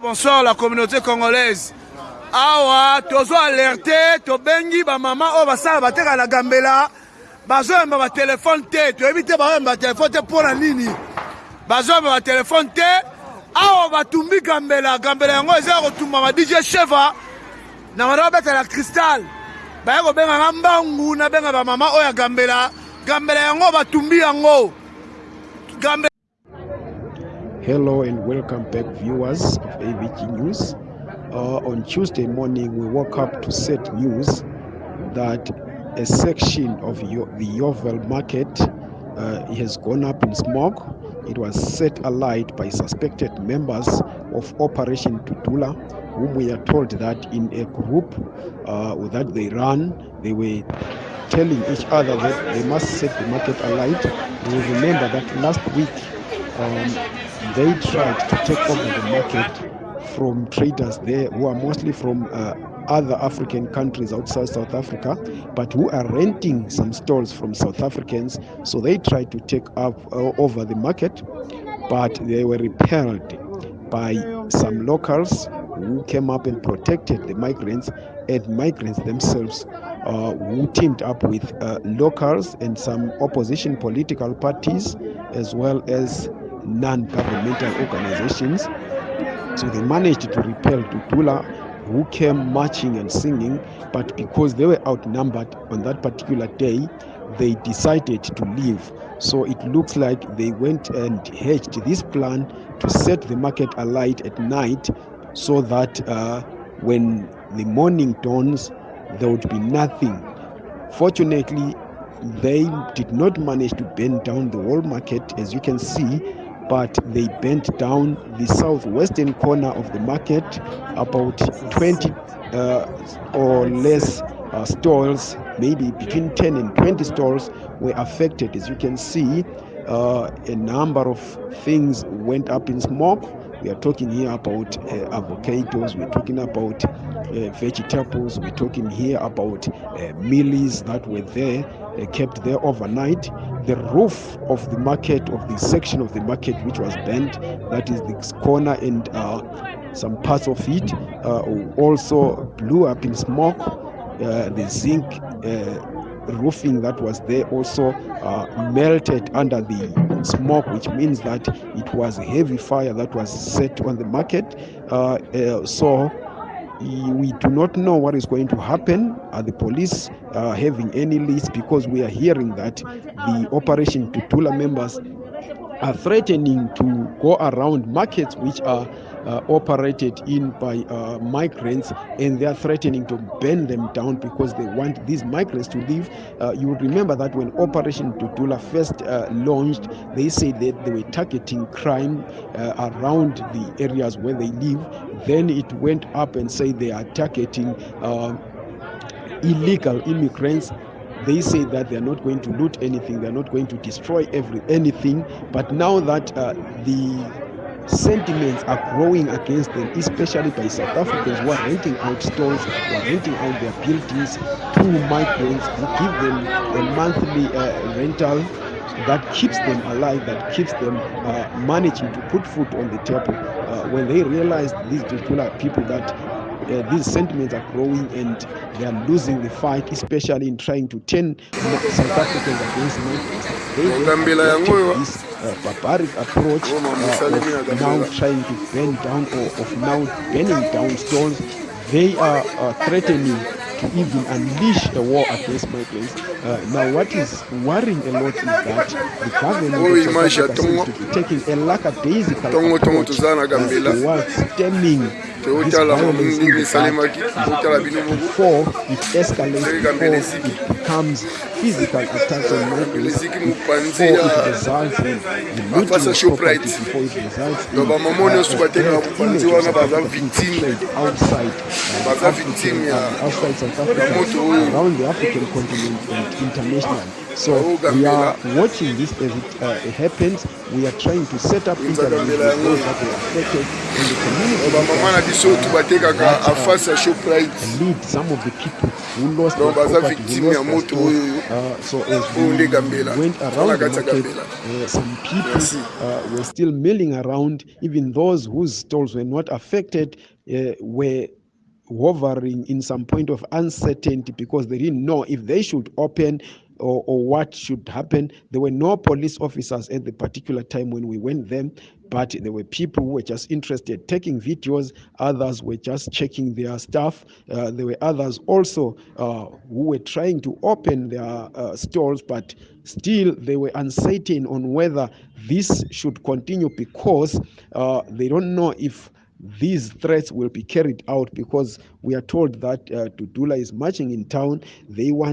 bonsoir la communauté congolaise. Awa tozo alerte tobengi bamama oyo basala bateka na gambela. Bazoyemba batelefone te toyebi te bazoyemba batelefone te mpo na nini bazoyemba batelefone te. Awa batumbi gambela. Gambela yango eza ya kotumba ma dj cheva na bana babetela cristal baye kobenganga mbangu nabenga bamama oyo ya gambela. Gambela yango batumbi yango. Gambela Hello and welcome back, viewers of AVG News. Uh, on Tuesday morning, we woke up to set news that a section of Yo- the Yeoville market uh, has gone up in smoke. It was set alight by suspected members of Operation Dudula, whom we are told that in a group uh, that they run, they were telling each other that they must set the market alight. We remember that last week. Um, they tried to take over the market from traders there who are mostly from uh, other African countries outside South Africa, but who are renting some stalls from South Africans. So they tried to take up uh, over the market, but they were repelled by some locals who came up and protected the migrants and migrants themselves. Uh, who teamed up with uh, locals and some opposition political parties as well as non-governmental organizations. So they managed to repel Dudula, who came marching and singing, but because they were outnumbered on that particular day, they decided to leave. So it looks like they went and hatched this plan to set the market alight at night so that uh, when the morning dawns, there would be nothing. Fortunately, they did not manage to burn down the whole market, as you can see, but they bent down the southwestern corner of the market. About 20 uh, or less uh, stalls, maybe between 10 and 20 stalls, were affected. As you can see, uh, a number of things went up in smoke. We are talking here about uh, avocados, we're talking about vegetables, we're talking here about uh, mealies that were there, uh, kept there overnight. The roof of the market, of the section of the market which was bent, that is the corner and uh, some parts of it, uh, also blew up in smoke. Uh, the zinc uh, roofing that was there also uh, melted under the smoke, which means that it was a heavy fire that was set on the market. Uh, uh, so we do not know what is going to happen. Are the police uh, having any leads? Because we are hearing that the Operation Dudula members are threatening to go around markets which are operated in by uh, migrants and they are threatening to burn them down because they want these migrants to leave. Uh, you would remember that when Operation Dudula first uh, launched, they said that they were targeting crime uh, around the areas where they live. Then it went up and said they are targeting uh, illegal immigrants they say that they are not going to loot anything they are not going to destroy every anything but now that uh, the sentiments are growing against them especially by south africans who are renting out stores who are renting out their buildings to migrants who give them a monthly uh, rental that keeps them alive that keeps them uh, managing to put food on the table. Uh, when they realize these people are people that uh, these sentiments are growing and they are losing the fight, especially in trying to turn South Africans against rejected this uh, barbaric approach uh, of now trying to burn down or of now burning down stores. They are uh, threatening to even unleash a war against migrants. Uh, now, what is worrying a lot is that the government of South Africa seems to be taking a lackadaisical approach towards stemming Four, it escalates. Four, it becomes physical attacks on neighbors. Four, it results in looting of property. Four, it results in images outside South Africa, outside South Africa, around the African continent and internationally. So we are watching this as it uh, happens. We are trying to set up interviews with those that were affected in the community. bamama na biso tu batekaka afase ya lead some of the people who lost their property, who lost their stores. Uh, so as we went around the market, uh, some people uh, were still milling around. Even those whose stalls were not affected uh, were hovering in some point of uncertainty because they didn't know if they should open or, or what should happen. There were no police officers at the particular time when we went there, but there were people who were just interested taking videos. Others were just checking their stuff. Uh, there were others also uh, who were trying to open their uh, stores, but still they were uncertain on whether this should continue because uh, they don't know if these threats will be carried out because we are told that uh, Dudula is marching in town. They want